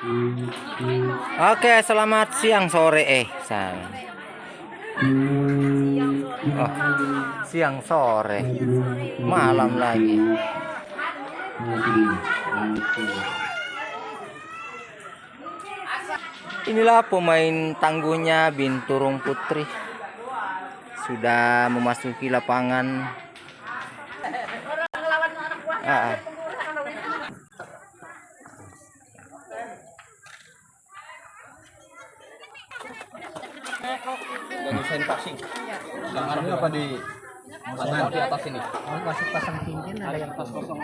Oke, selamat siang sore eh sang. Oh, siang sore. Malam lagi. Inilah pemain tangguhnya Binturung Putri. Sudah memasuki lapangan. Ah, ah. Desain passing. Yang arahnya apa di pasang di atas ini. Masih pasang cincin ada yang pas kosong.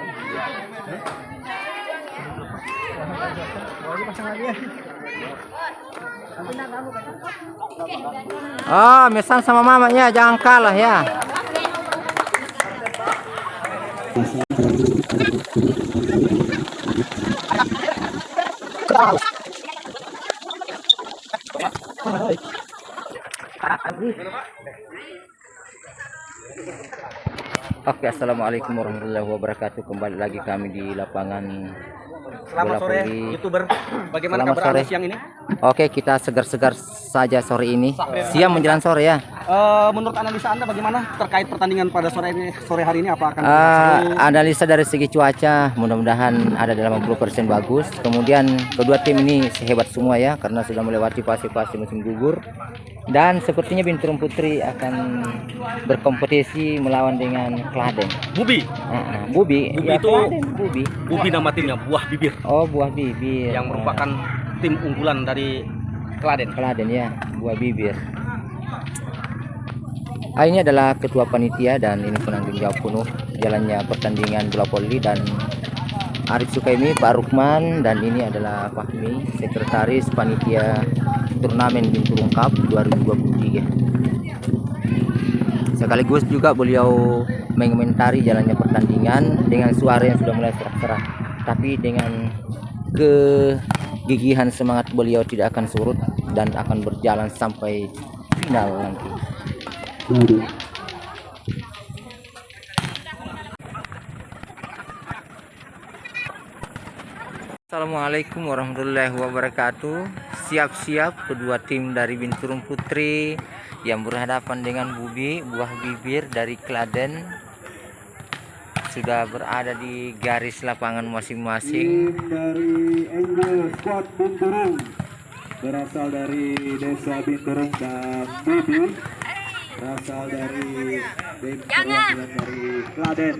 lagi pasang. Lagi ya Ah, mesan sama mamanya jangan kalah ya. Oke, assalamualaikum warahmatullahi wabarakatuh. Kembali lagi kami di lapangan selamat bola sore youtuber bagaimana Selamat kabar sore. siang ini Oke, kita segar-segar saja sore ini. Siang menjelang sore ya. Eh, menurut analisa anda bagaimana terkait pertandingan pada sore ini sore hari ini apa akan Ah, seru? analisa dari segi cuaca mudah-mudahan ada dalam 80% bagus. Kemudian kedua tim ini sehebat semua ya karena sudah melewati fase-fase musim gugur. Dan sepertinya Binturung Putri akan berkompetisi melawan dengan Kladen. Bubi ah, Bubi, Bubi ya, itu- Kladen, Bubi. Bubi nama timnya buah bibir Oh, buah bibir. yang merupakan tim unggulan dari Kladen Kladen ya, buah bibir. Ah, ini adalah ketua panitia dan ini penanggung jawab penuh jalannya pertandingan bola voli dan Arif Sukaimi, Pak Rukman dan ini adalah Fahmi, sekretaris panitia turnamen Binturung Cup 2023. Sekaligus juga beliau mengomentari jalannya pertandingan dengan suara yang sudah mulai serak-serak, tapi dengan kegigihan semangat beliau tidak akan surut dan akan berjalan sampai final nanti. Assalamualaikum warahmatullahi wabarakatuh. Siap-siap kedua tim dari Binturung Putri yang berhadapan dengan Bubi buah bibir dari Kladen sudah berada di garis lapangan masing-masing. Tim dari Angel Squad Binturung berasal dari desa Binturung dan Bibi berasal dari tim perwakilan dari Kladen.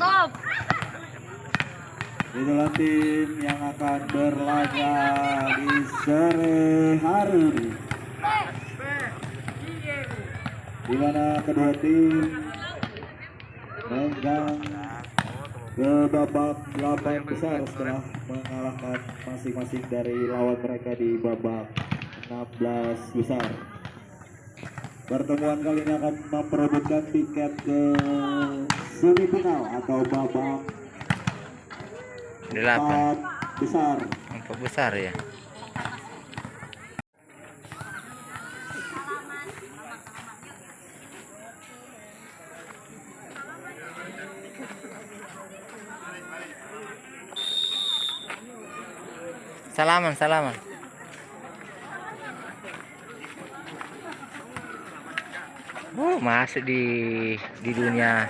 Itulah tim yang akan berlaga di sore hari ini. Di mana kedua tim megang ke babak 8 besar setelah mengalahkan masing-masing dari lawan mereka di babak 16 besar. Pertemuan kali ini akan memperebutkan tiket ke semifinal atau babak Delapan 4 besar. empat besar ya. Salaman, salaman. Masuk di di dunia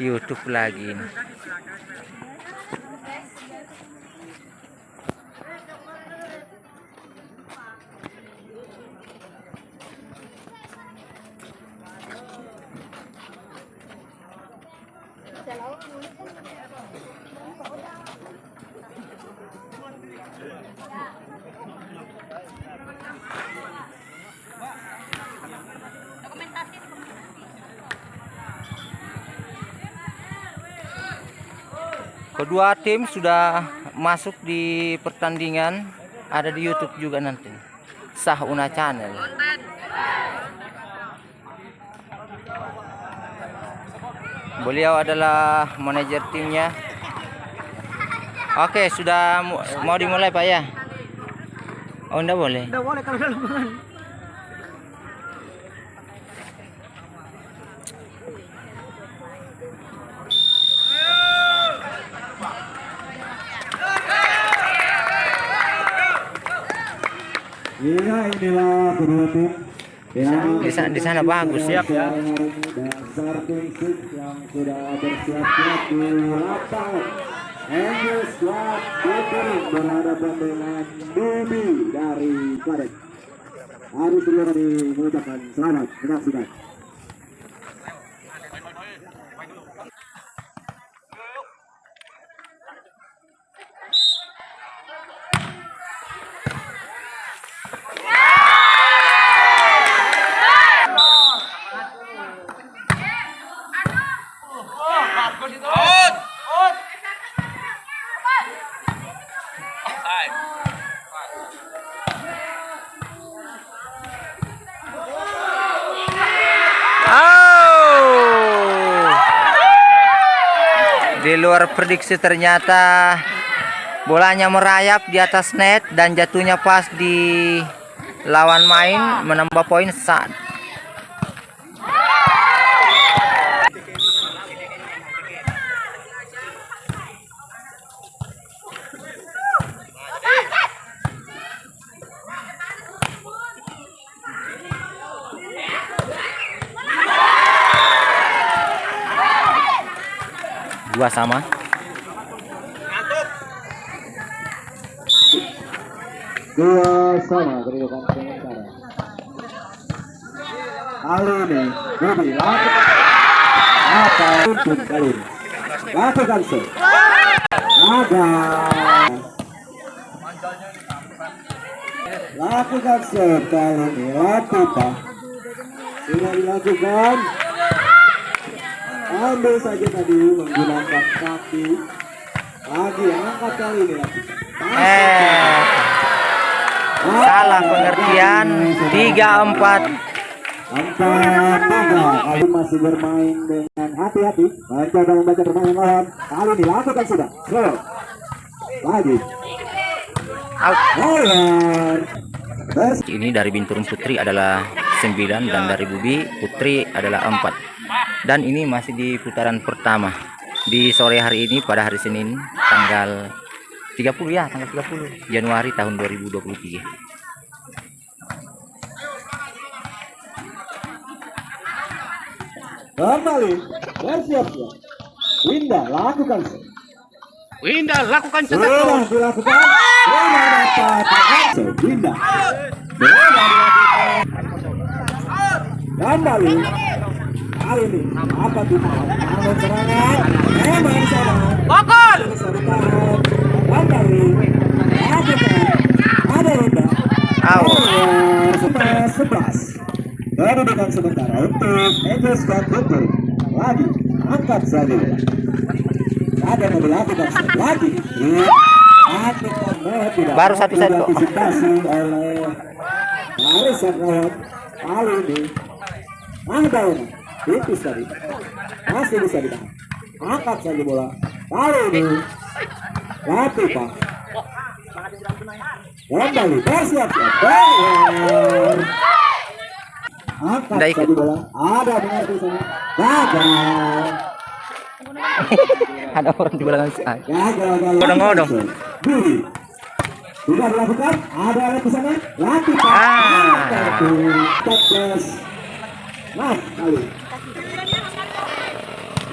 YouTube lagi nih. Kedua tim sudah masuk di pertandingan, ada di YouTube juga nanti. Sah Una Channel. Beliau adalah manajer timnya. Oke, sudah mau dimulai Pak ya? Oh, enggak boleh. Udah boleh kalau Iya inilah kedua tim yang Di sana, di sana bagus. Siap ya. Dasar fisik yang sudah bersiap-siap di lapangan. Angel Squad Bintang berhadapan dengan Bibi dari Kladen. Harus segera mengucapkan selamat menyaksikan. Luar prediksi ternyata bolanya merayap di atas net dan jatuhnya pas di lawan main menambah poin saat dua sama. Dua sama kedudukan sementara. Ini Bibi lakukan apa tuntun kali ini. Lakukan se. Ada. Lakukan se kali ini. Lakukan. Sudah dilakukan. Ambil saja tadi menggunakan kaki. Lagi angkat kali ini lakukan. Eh, salah pengertian 34 Empat tiga kali masih bermain dengan hati-hati mencoba membaca permainan lawan kali ini lakukan sudah slow lagi. Lawan. Ini dari Binturung Putri adalah 9 dan dari Bubi Putri adalah 4. Dan ini masih di putaran pertama. Di sore hari ini pada hari Senin tanggal 30 ya, tanggal 30 Januari tahun 2023. kembali bersiap-siap Winda lakukan. Winda lakukan sudah dilakukan sudah dapat. Winda. Dilakukan. Kembali kali ini apa tuh bangun serangan kembali lakukan ada Out. sebelas kedudukan sementara untuk Guntur lagi angkat saja ada lagi eh, Baru satu set kok. ada tipis tadi masih bisa ditahan angkat saja bola. Kali ini latih pak. Kembali. Bersiap-siap Bayar. angkat saja bola. Ada mengerti sana. Gagal. Ada orang di belakang saya. gagal gagal. Odong-odong. Budi. Sudah dilakukan. Ada alat di sana? Latih pak. Ah. nah kali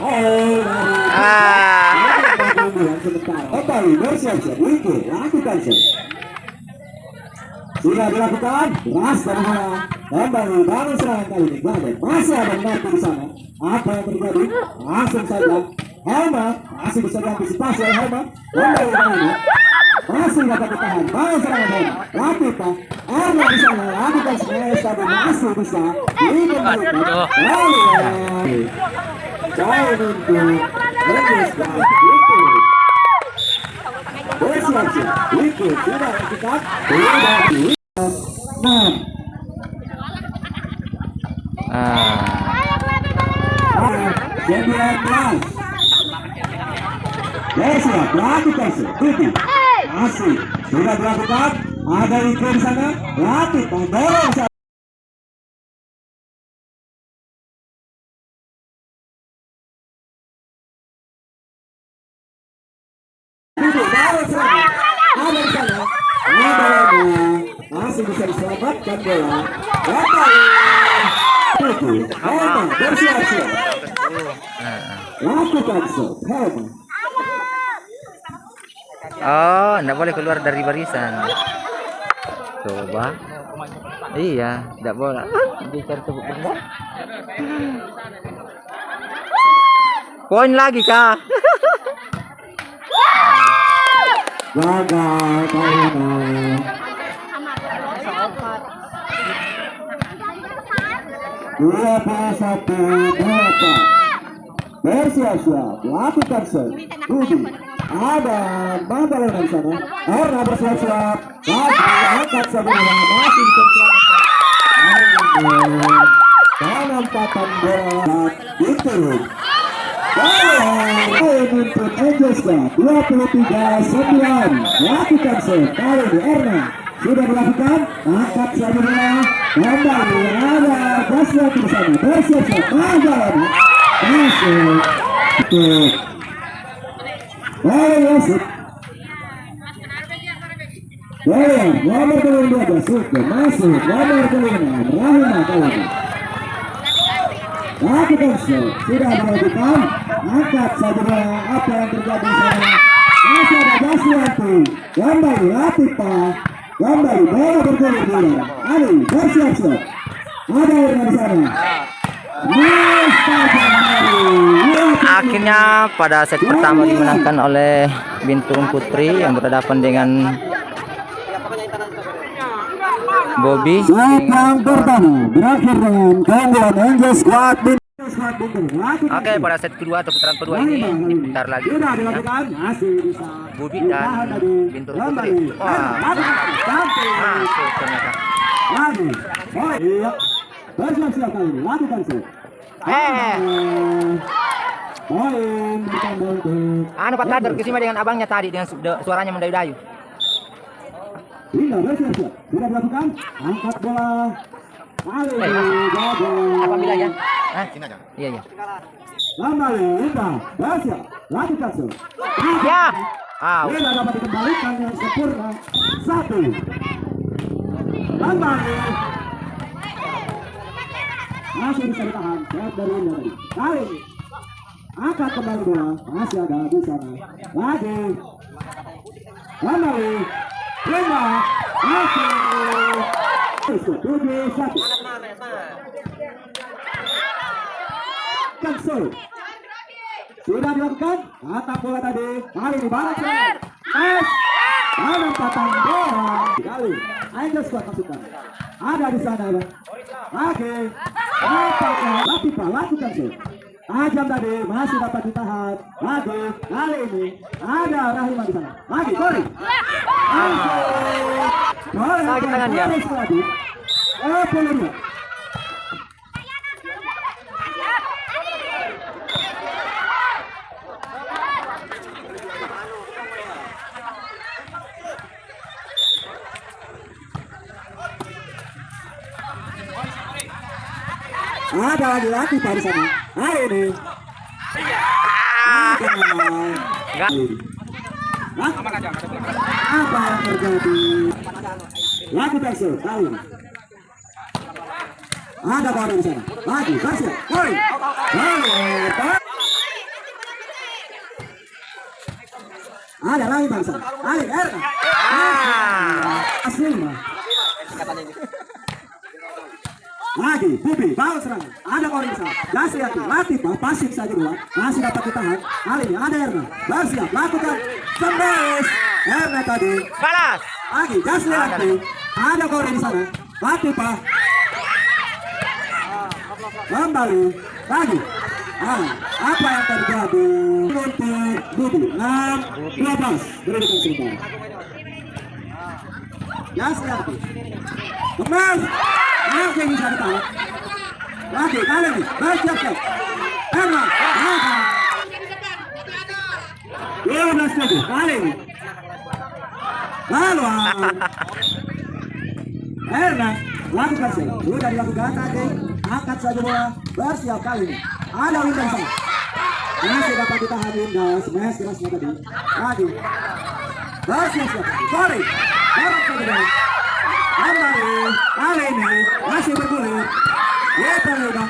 Ah. Kembali bersiap-siap Wiki lakukan sih sudah dilakukan keras bola kembali bangun serangan kali ini Gladden masih ada menanti di sana apa yang terjadi langsung saja Helma masih bisa diantisipasi oleh Helma kembali kali masih dapat ditahan bangun serangan Latifah Erna di sana lakukan smash tapi masih bisa dikembalikan lalu Jauh untuk Guard itu bersiap-siap itu sudah lakukan sudah di enam Ah. sembilan belas bersiap lakukan seperti masih sudah dilakukan ada di sana? Latih mendorong masih bisa diselamatkan bola. Lakukan shot. Oh, enggak boleh keluar dari barisan. Coba. Iya, enggak boleh. Tepuk benda. Poin lagi, Kak. Gagal Helma. Dua puluh satu berapa? Bersiap-siap, lakukan. Budi, ada Bambal di sana. Erna bersiap-siap. Lagi angkat sebelah masih diselamatkan. Armin, penempatan bola. Bola menuntut Angelska 23-9. Lakukan shot. Kali ini Erna sudah dilakukan. Angkat. Kembali ada di sana. Bersiap-siap. Bola masuk. Shot sudah dilakukan angkat saja bola apa yang terjadi di sana masih ada Jaswanti kembali Latifah kembali bola bergulir bola Ali bersiap-siap ada di sana Akhirnya pada set pertama dimenangkan oleh Binturung Putri yang berhadapan dengan Bobby. Pertama berakhir dengan keunggulan Angel Squad Oke, pada set kedua atau putaran kedua ini diputar lagi. Bisa. Budi dan. Bintur. Putri. Wah. Masuk ternyata. Iya. Bersiap-siap kali ini. Lakukan shot. Eh. Poin bertambah untuk. Anu Pak Kader ke sini dengan abangnya tadi dengan su- de- suaranya mendayu-dayu. Indah bersiap-siap. Sudah dilakukan. Angkat bola. Kali Eh. Apabila ya? Hah? Iya, iya. Kembali. Indah. Bersiap. Lakukan shot. Ya. Ah, Tidak dapat dikembalikan dengan sempurna. Satu. Kembali. Masih bisa ditahan. Sehat dari Indah tadi. Kali ini. Angkat kembali bola. Masih ada di sana. Lagi. Kembali. Lima. Masih. Tujuh satu. Cancel. Sudah dilakukan Atap bola tadi Kali ini Es Penempatan bola Kali Angel Squad masukkan Ada di sana ya Lagi Nampaknya Latifah lakukan sih? Tajam tadi masih dapat ditahan. Lagi Kali ini Ada Rahima di sana. Lagi Kori Boleh Lagi tangan dia. lagi Ada lagi lagi Pak di sana. Hari ini. Ada. Enggak. Hah? Apa yang terjadi? Lagu Persil, tahu. Ada kawan di sana. Lagi, Persil. Woi. Lalu. Ada lagi bangsa. Lagi, Erna. Ah. Asli mah. Lagi, Bubi, balas serangan. Ada orang di sana. Dasriati, Latifah, pasif saja bola. Masih dapat ditahan. Kali ini ada Erna. Bersiap, lakukan. Sembes. Erna tadi. Balas. Lagi, Dasriati. Ada orang di sana. Latifah. Kembali. Lagi. Ah, apa yang terjadi? Untuk Bubi. 6, 12. Berikan sebentar. Dasriati. Kemas. Masih bisa ditahan. Lagi, kali ini. Bersiap, siap. Erna. Erna. 12 lagi. Kali ini. Lalu. Erna. Lakukan sih. Sudah dilakukan tadi. Angkat saja bola. Bersiap kali ini. Ada Winda di sana. Masih dapat ditahan Winda. Smash kerasnya tadi. Langsung Sorry Kembali Masih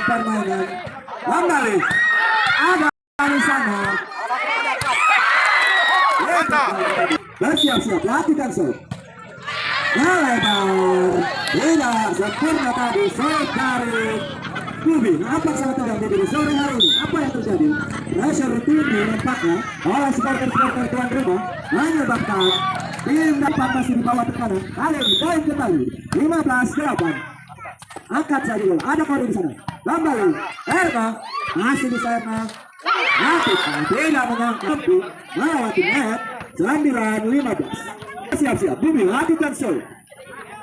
permainan Kembali Ada di sana Bersiap-siap lebar Tidak sempurna tadi Sob Bubi nampak sangat tegang di sore hari ini? Apa yang terjadi? Pressure tinggi nampaknya oleh supporter-supporter tuan rumah menyebabkan tim dapat masih di bawah tekanan. Kali ini poin kembali. 15-8 angkat saja bola ada kode di sana. Kembali. Erna masih bisa Erna Lakukan tidak menyangka melewati net. 9-15 siap-siap. Bumi lakukan show.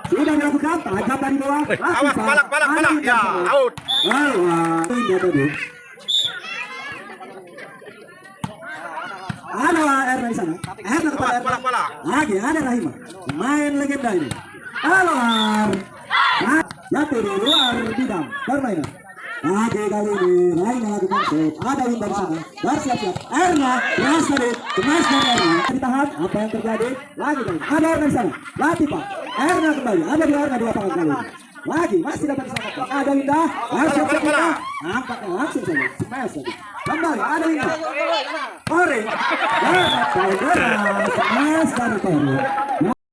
Sudah dilakukan. Tajam dari bawah. Awas, balak, balak, balak. Ya, out. Ini tadi. Ada Erna di sana. Erna kepada Erna. Lagi ada Rahima. Main legenda ini. Nah, Jatuh di luar bidang permainan. Lagi kali ini Rahima lakukan shoot. Ada Winda di sana. Bersiap-siap. Erna keras tadi. Kemas dari Erna. Ditahan. Apa yang terjadi? Lagi kali. Ada Erna di sana. Latifa. Erna kembali. Ada di Erna di lapangan kali ini. Lagi masih dapat diselamatkan. Ada Winda. Bersiap-siap Winda. Nampaknya langsung saja. Smash tadi. Kembali. Ada Winda. Ore. Kau gerak. Smash dari Tori.